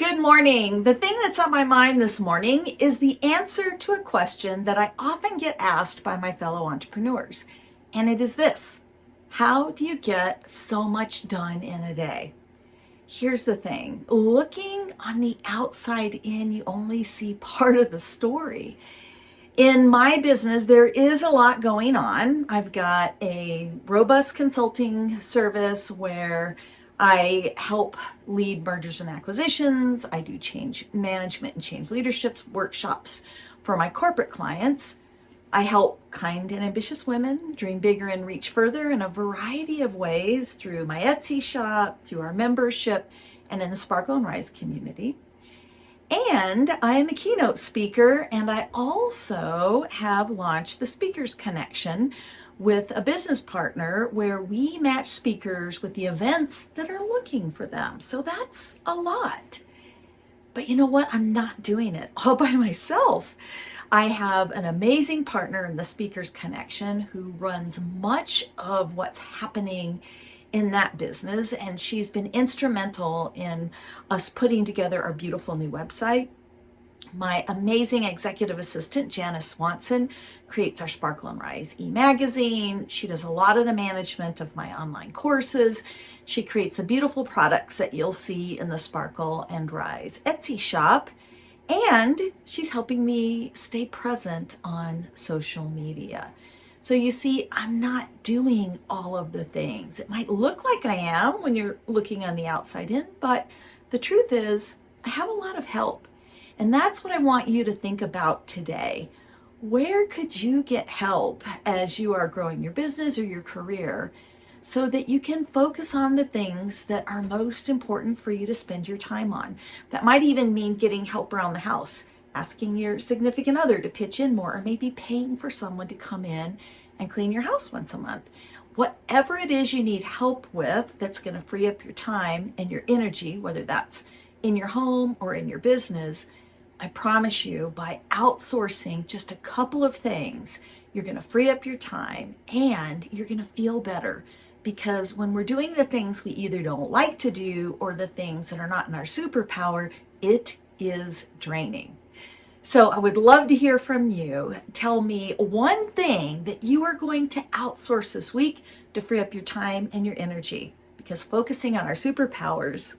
Good morning. The thing that's on my mind this morning is the answer to a question that I often get asked by my fellow entrepreneurs. And it is this How do you get so much done in a day? Here's the thing looking on the outside in, you only see part of the story. In my business, there is a lot going on. I've got a robust consulting service where I help lead mergers and acquisitions. I do change management and change leadership workshops for my corporate clients. I help kind and ambitious women dream bigger and reach further in a variety of ways through my Etsy shop, through our membership, and in the Sparkle and Rise community. And I am a keynote speaker, and I also have launched the Speakers Connection with a business partner where we match speakers with the events that are looking for them. So that's a lot. But you know what? I'm not doing it all by myself. I have an amazing partner in the Speakers Connection who runs much of what's happening in that business and she's been instrumental in us putting together our beautiful new website. My amazing executive assistant, Janice Swanson, creates our Sparkle and Rise e-magazine. She does a lot of the management of my online courses. She creates the beautiful products that you'll see in the Sparkle and Rise Etsy shop. And she's helping me stay present on social media. So you see, I'm not doing all of the things. It might look like I am when you're looking on the outside in, but the truth is I have a lot of help. And that's what I want you to think about today. Where could you get help as you are growing your business or your career so that you can focus on the things that are most important for you to spend your time on? That might even mean getting help around the house asking your significant other to pitch in more, or maybe paying for someone to come in and clean your house once a month. Whatever it is you need help with that's going to free up your time and your energy, whether that's in your home or in your business, I promise you by outsourcing just a couple of things, you're going to free up your time and you're going to feel better because when we're doing the things we either don't like to do or the things that are not in our superpower, it is draining. So I would love to hear from you. Tell me one thing that you are going to outsource this week to free up your time and your energy. Because focusing on our superpowers,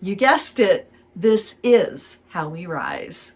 you guessed it, this is how we rise.